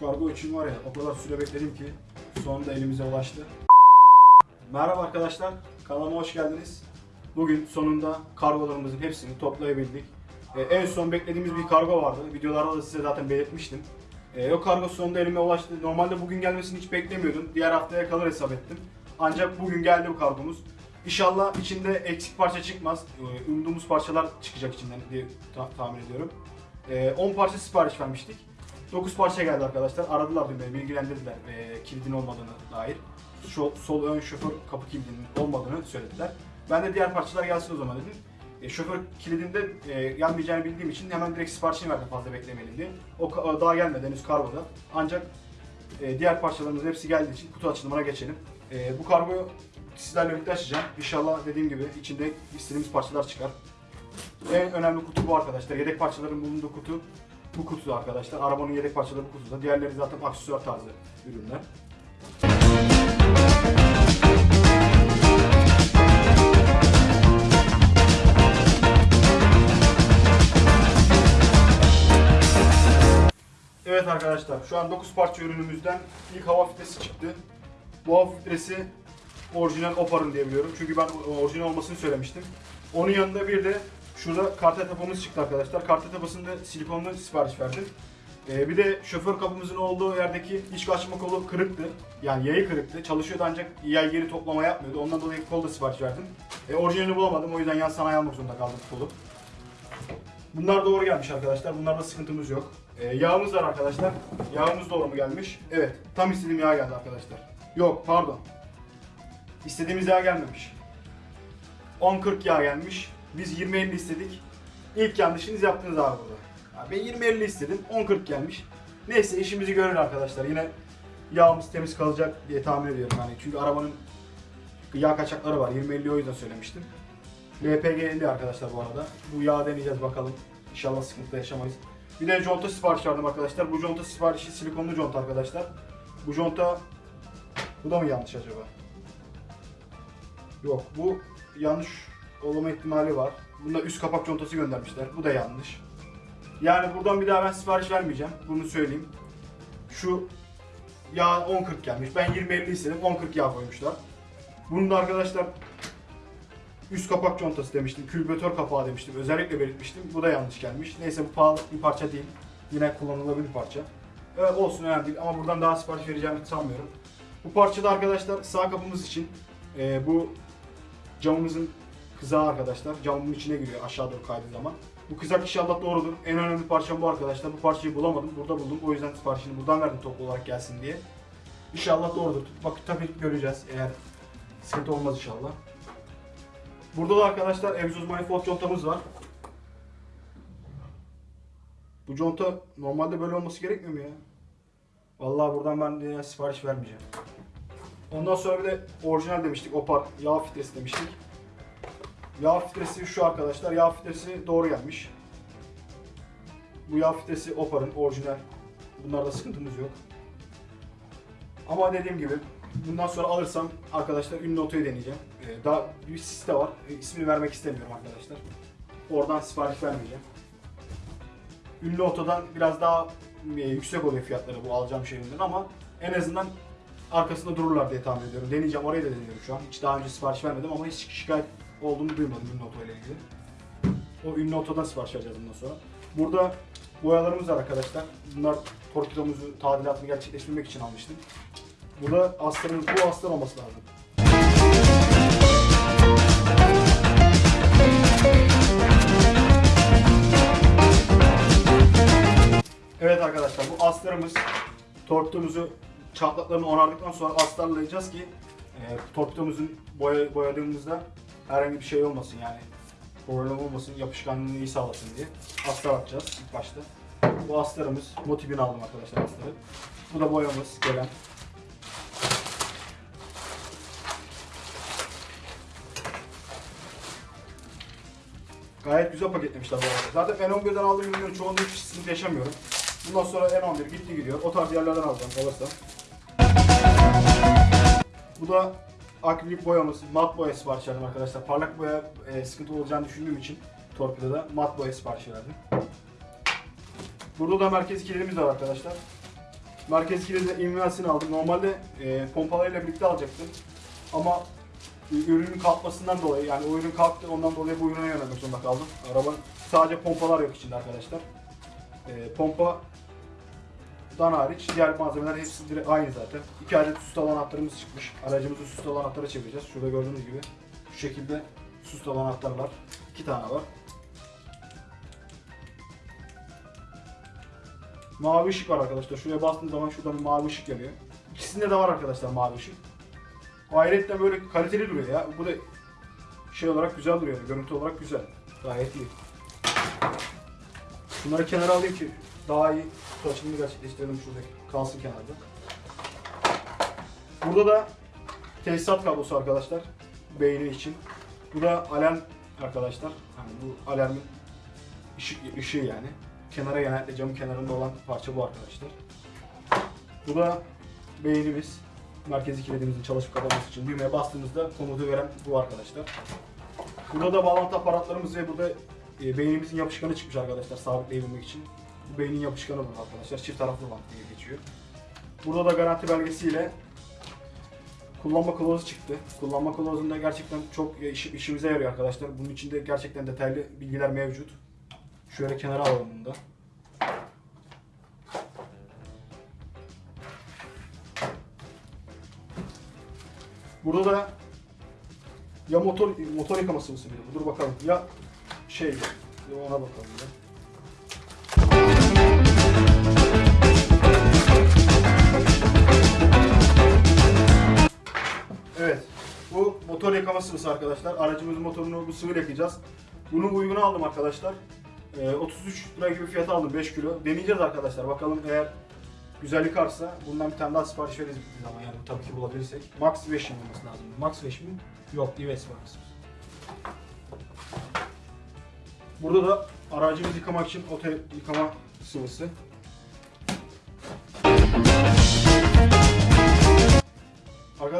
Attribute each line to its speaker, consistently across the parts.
Speaker 1: Kargo için var ya o kadar süre bekledim ki sonunda elimize ulaştı. Merhaba arkadaşlar, kanalıma hoş geldiniz. Bugün sonunda kargolarımızın hepsini toplayabildik. Ee, en son beklediğimiz bir kargo vardı. Videolarda da size zaten belirtmiştim. Ee, o kargo sonunda elime ulaştı. Normalde bugün gelmesini hiç beklemiyordum. Diğer haftaya kalır hesap ettim. Ancak bugün geldi bu kargomuz. İnşallah içinde eksik parça çıkmaz. Ee, umduğumuz parçalar çıkacak içinden diye ta- tahmin ediyorum. Ee, 10 parça sipariş vermiştik. 9 parça geldi arkadaşlar. Aradılar dün beni, bilgilendirdiler e, kilidin olmadığını dair. Şu, sol ön şoför kapı kilidinin olmadığını söylediler. Ben de diğer parçalar gelsin o zaman dedim. E, şoför kilidinde e, gelmeyeceğini bildiğim için hemen direkt siparişini verdim fazla beklemeyelim diye. O ka- daha gelmedi henüz kargoda. Ancak e, diğer parçalarımızın hepsi geldiği için kutu açılımına geçelim. E, bu kargoyu sizlerle birlikte açacağım. İnşallah dediğim gibi içinde istediğimiz parçalar çıkar. En önemli kutu bu arkadaşlar. Yedek parçaların bulunduğu kutu bu kutuda arkadaşlar. Arabanın yedek parçaları bu kutuda. Diğerleri zaten aksesuar tarzı ürünler. Evet arkadaşlar şu an 9 parça ürünümüzden ilk hava filtresi çıktı. Bu hava filtresi orijinal Opar'ın diye biliyorum. Çünkü ben orijinal olmasını söylemiştim. Onun yanında bir de şurada kartel tapamız çıktı arkadaşlar. Kartel tapasında silikonlu sipariş verdim. Ee, bir de şoför kapımızın olduğu yerdeki iç açma kolu kırıktı. Yani yayı kırıktı. Çalışıyordu ancak yay geri toplama yapmıyordu. Ondan dolayı kol da sipariş verdim. E, orijinalini bulamadım. O yüzden yan sanayi almak zorunda kaldım kolu. Bunlar doğru gelmiş arkadaşlar. Bunlarda sıkıntımız yok. Ee, yağımız var arkadaşlar. Yağımız doğru mu gelmiş? Evet. Tam istediğim yağ geldi arkadaşlar. Yok pardon. İstediğimiz yağ gelmemiş. 10-40 yağ gelmiş. Biz 20-50 istedik. İlk yanlışınız yaptınız abi burada. Ya Ben 20-50 istedim. 10-40 gelmiş. Neyse işimizi görür arkadaşlar. Yine yağımız temiz kalacak diye tahmin ediyorum. Yani çünkü arabanın yağ kaçakları var. 20-50 o yüzden söylemiştim. LPG 50 arkadaşlar bu arada. Bu yağı deneyeceğiz bakalım. İnşallah sıkıntı yaşamayız. Bir de conta sipariş verdim arkadaşlar. Bu conta siparişi silikonlu conta arkadaşlar. Bu conta bu da mı yanlış acaba? Yok bu yanlış olma ihtimali var. Bunda üst kapak contası göndermişler. Bu da yanlış. Yani buradan bir daha ben sipariş vermeyeceğim. Bunu söyleyeyim. Şu yağ 10.40 gelmiş. Ben 20-50 istedim. 10.40 yağ koymuşlar. Bunu da arkadaşlar üst kapak contası demiştim. Külbütör kapağı demiştim. Özellikle belirtmiştim. Bu da yanlış gelmiş. Neyse bu pahalı bir parça değil. Yine kullanılabilir parça. Evet olsun önemli değil ama buradan daha sipariş vereceğimi sanmıyorum. Bu parçada arkadaşlar sağ kapımız için e, bu camımızın kızağı arkadaşlar. Camın içine giriyor aşağı doğru kaydığı zaman. Bu kızak inşallah doğrudur. En önemli parçam bu arkadaşlar. Bu parçayı bulamadım. Burada buldum. O yüzden siparişini buradan verdim toplu olarak gelsin diye. İnşallah doğrudur. Bak tabii göreceğiz eğer sıkıntı olmaz inşallah. Burada da arkadaşlar egzoz manifold contamız var. Bu conta normalde böyle olması gerekmiyor mu ya? Vallahi buradan ben sipariş vermeyeceğim. Ondan sonra bir de orijinal demiştik. Opar yağ filtresi demiştik. Yağ filtresi şu arkadaşlar. Yağ filtresi doğru gelmiş. Bu yağ filtresi Opar'ın orijinal. Bunlarda sıkıntımız yok. Ama dediğim gibi bundan sonra alırsam arkadaşlar ünlü otoyu deneyeceğim. Ee, daha bir site var. Ee, ismini vermek istemiyorum arkadaşlar. Oradan sipariş vermeyeceğim. Ünlü otodan biraz daha e, yüksek oluyor fiyatları bu alacağım şeyinden ama en azından arkasında dururlar diye tahmin ediyorum. Deneyeceğim orayı da deniyorum şu an. Hiç daha önce sipariş vermedim ama hiç şikayet olduğunu duymadım ünlü oto ile ilgili. O ünlü otodan sipariş vereceğiz bundan sonra. Burada boyalarımız var arkadaşlar. Bunlar torpidomuzu tadilatını gerçekleştirmek için almıştım. Burada astarımız, bu astar olması lazım. Evet arkadaşlar bu astarımız torpidomuzu çatlaklarını onardıktan sonra astarlayacağız ki e, torpidomuzun boya, boyadığımızda herhangi bir şey olmasın yani problem olmasın yapışkanlığını iyi sağlasın diye astar atacağız ilk başta. Bu astarımız motifini aldım arkadaşlar astarı. Bu da boyamız gelen. Gayet güzel paketlemişler bu arada. Zaten N11'den aldığım ürünlerin çoğunda hiç yaşamıyorum. Bundan sonra N11 gitti gidiyor. O tarz yerlerden alacağım olursa. Bu da akrilik boyamız, mat boya sipariş verdim arkadaşlar. Parlak boya e, sıkıntı olacağını düşündüğüm için torpidoda mat boya sipariş verdim. Burada da merkez kilidimiz var arkadaşlar. Merkez kilidi invensini aldım. Normalde e, pompalarıyla birlikte alacaktım. Ama ürünün kalkmasından dolayı yani o ürün kalktı ondan dolayı bu ürüne yönelmek zorunda kaldım. Araba sadece pompalar yok içinde arkadaşlar. E, pompa dan hariç diğer malzemeler hepsi direkt aynı zaten. İki adet sustalı anahtarımız çıkmış. Aracımızı sustalı anahtara çevireceğiz. Şurada gördüğünüz gibi şu şekilde sustalı anahtarlar. iki tane var. Mavi ışık var arkadaşlar. Şuraya bastığınız zaman şurada bir mavi ışık yanıyor. İkisinde de var arkadaşlar mavi ışık. Ayrıca böyle kaliteli duruyor ya. Bu da şey olarak güzel duruyor. Görüntü olarak güzel. Gayet iyi. Bunları kenara alayım ki daha iyi açılımını gerçekleştirelim şuradaki. Kalsın kenarda. Burada da tesisat kablosu arkadaşlar. Beyni için. Bu da alarm arkadaşlar. Hani bu alarmın ışık, ışığı yani. Kenara genellikle camın kenarında olan parça bu arkadaşlar. Bu da beynimiz. Merkezi kilidimizin çalışıp kapanması için düğmeye bastığımızda komutu veren bu arkadaşlar. Burada da bağlantı aparatlarımız ve burada e, beynimizin yapışkanı çıkmış arkadaşlar sabitleyebilmek için. Bu beynin yapışkanı bu arkadaşlar. Çift taraflı bant diye geçiyor. Burada da garanti belgesiyle kullanma kılavuzu çıktı. Kullanma kılavuzunda gerçekten çok iş- işimize yarıyor arkadaşlar. Bunun içinde gerçekten detaylı bilgiler mevcut. Şöyle kenara alalım bunu da. Burada da ya motor motor yıkaması mısın? Dur bakalım. Ya şey ona bakalım ya. Evet. Bu motor yıkama sıvısı arkadaşlar. Aracımızın motorunu bu sıvıyla yakacağız. Bunu uyguna aldım arkadaşlar. Ee, 33 lira gibi fiyata aldım 5 kilo. Deneyeceğiz arkadaşlar. Bakalım eğer güzel yıkarsa bundan bir tane daha sipariş veririz bittiği zaman yani tabii ki bulabilirsek. Max 5 olması lazım. Max 5 mi? Yok, Dives Max. Burada da aracımızı yıkamak için oto yıkama sıvısı.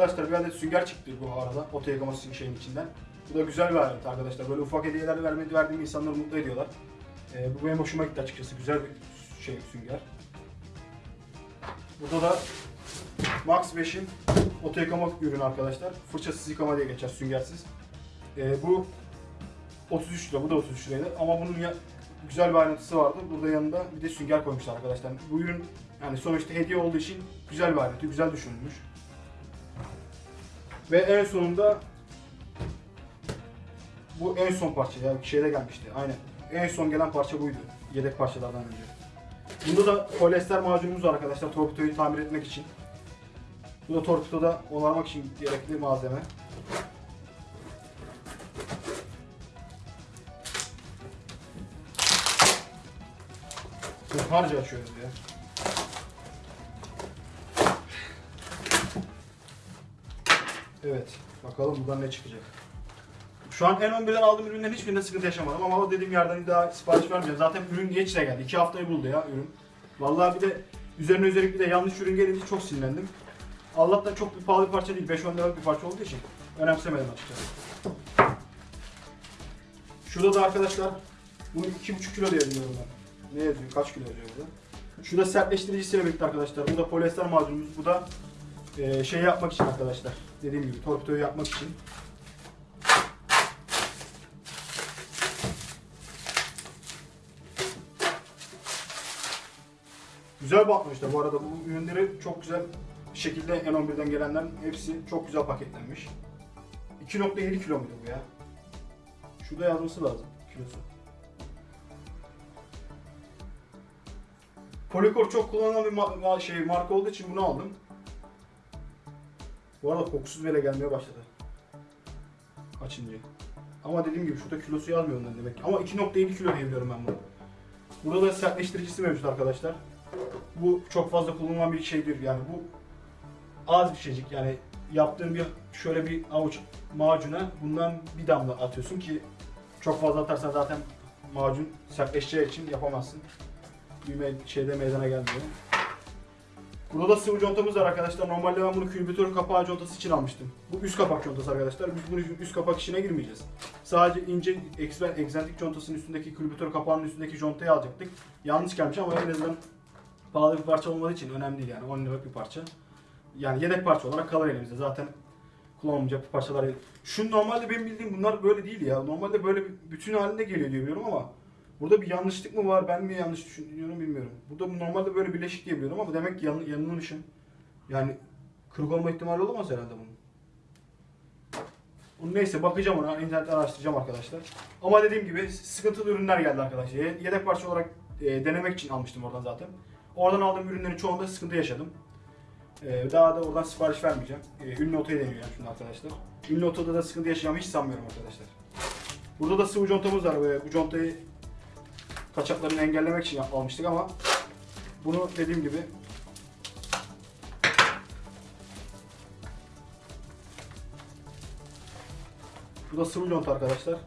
Speaker 1: Arkadaşlar bir adet sünger çıktı bu arada oto yıkama şeyin içinden. Bu da güzel bir alet arkadaşlar. Böyle ufak hediyeler vermedi verdiğim insanları mutlu ediyorlar. Ee, bu benim hoşuma gitti açıkçası. Güzel bir şey sünger. Burada da Max 5'in oto yıkama ürünü arkadaşlar. Fırçasız yıkama diye geçer süngersiz. Ee, bu 33 lira, bu da 33 liraydı ama bunun ya, güzel bir ayrıntısı vardı. Burada yanında bir de sünger koymuşlar arkadaşlar. Bu ürün yani sonuçta hediye olduğu için güzel bir ayrıntı, güzel düşünülmüş. Ve en sonunda bu en son parça ya şeyde gelmişti. Aynen. En son gelen parça buydu. Yedek parçalardan önce. Bunda da polyester macunumuz var arkadaşlar torpidoyu tamir etmek için. Bu da torpidoda onarmak için gerekli malzeme. Çok harca açıyoruz ya. Evet. Bakalım buradan ne çıkacak. Şu an N11'den aldığım ürünlerin hiçbirinde sıkıntı yaşamadım ama o dediğim yerden daha sipariş vermeyeceğim. Zaten ürün geç de geldi. 2 haftayı buldu ya ürün. Vallahi bir de üzerine üzerine bir de yanlış ürün gelince çok sinirlendim. Allah'tan çok bir pahalı bir parça değil. 5-10 liralık bir parça olduğu için önemsemedim açıkçası. Şurada da arkadaşlar bunu 2,5 kilo diye biliyorum ben. Ne yazıyor? Kaç kilo yazıyor burada? Şurada sertleştiricisiyle birlikte arkadaşlar. Bu da polyester macunumuz. Bu da e, şey yapmak için arkadaşlar. Dediğim gibi torpidoyu yapmak için. Güzel bakmışlar bu arada. Bu ürünleri çok güzel şekilde N11'den gelenlerin hepsi çok güzel paketlenmiş. 2.7 kilo muydu bu ya? Şurada yazması lazım kilosu. Polycor çok kullanılan bir ma- şey marka olduğu için bunu aldım. Bu arada kokusuz bile gelmeye başladı. Açınca. Ama dediğim gibi şurada kilosu yazmıyor ondan demek ki. Ama 2.7 kilo diye biliyorum ben bunu. Burada da sertleştiricisi mevcut arkadaşlar. Bu çok fazla kullanılan bir şeydir yani bu az bir şeycik yani yaptığın bir şöyle bir avuç macuna bundan bir damla atıyorsun ki çok fazla atarsan zaten macun sertleşeceği için yapamazsın. Bir me- şeyde meydana gelmiyor. Burada da sıvı contamız var arkadaşlar. Normalde ben bunu külbütör kapağı contası için almıştım. Bu üst kapak contası arkadaşlar. Biz bunu üst kapak işine girmeyeceğiz. Sadece ince egzantrik contasının üstündeki külbütör kapağının üstündeki contayı alacaktık. Yanlış gelmiş ama en azından pahalı bir parça olmadığı için önemli değil yani 10 liralık bir parça. Yani yedek parça olarak kalır elimizde zaten kullanılmayacak parçalar. Şu normalde benim bildiğim bunlar böyle değil ya. Normalde böyle bütün halinde geliyor diye biliyorum ama burada bir yanlışlık mı var ben mi yanlış düşünüyorum bilmiyorum. Burada bu normalde böyle birleşik diye ama demek ki yan, yanılmışım. Yani kırık olma ihtimali olamaz herhalde bunun. Neyse bakacağım ona internetten araştıracağım arkadaşlar. Ama dediğim gibi sıkıntılı ürünler geldi arkadaşlar. Ye- Yedek parça olarak e, denemek için almıştım oradan zaten. Oradan aldığım ürünlerin çoğunda sıkıntı yaşadım. E, daha da oradan sipariş vermeyeceğim. E, ünlü otoyu deniyorum şimdi arkadaşlar. Ünlü otoda da sıkıntı yaşayacağımı hiç sanmıyorum arkadaşlar. Burada da sıvı contamız var. Bu contayı kaçaklarını engellemek için almıştık ama bunu dediğim gibi Bu da sıvı conta arkadaşlar.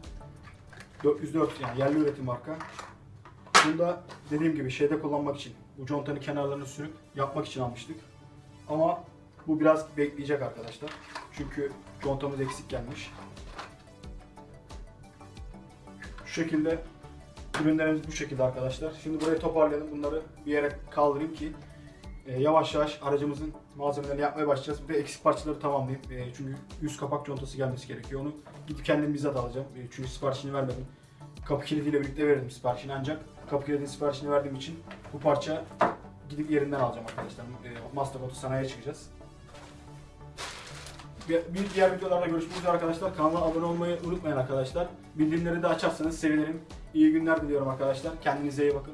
Speaker 1: 404 yani yerli üretim marka. Bunu da dediğim gibi şeyde kullanmak için, bu contanın kenarlarını sürüp yapmak için almıştık. Ama bu biraz bekleyecek arkadaşlar. Çünkü contamız eksik gelmiş. Şu şekilde ürünlerimiz bu şekilde arkadaşlar. Şimdi burayı toparlayalım. Bunları bir yere kaldırayım ki e, yavaş yavaş aracımızın malzemelerini yapmaya başlayacağız. Bir de eksik parçaları tamamlayayım. E, çünkü yüz kapak contası gelmesi gerekiyor. Onu gidip kendim bizzat alacağım. E, çünkü siparişini vermedim. Kapı kilidiyle birlikte verdim siparişini ancak kapı kilidinin siparişini verdiğim için bu parça gidip yerinden alacağım arkadaşlar. E, Master Auto sanayiye çıkacağız. Bir, bir diğer videolarda görüşmek üzere arkadaşlar. Kanala abone olmayı unutmayın arkadaşlar. Bildirimleri de açarsanız sevinirim. İyi günler diliyorum arkadaşlar. Kendinize iyi bakın.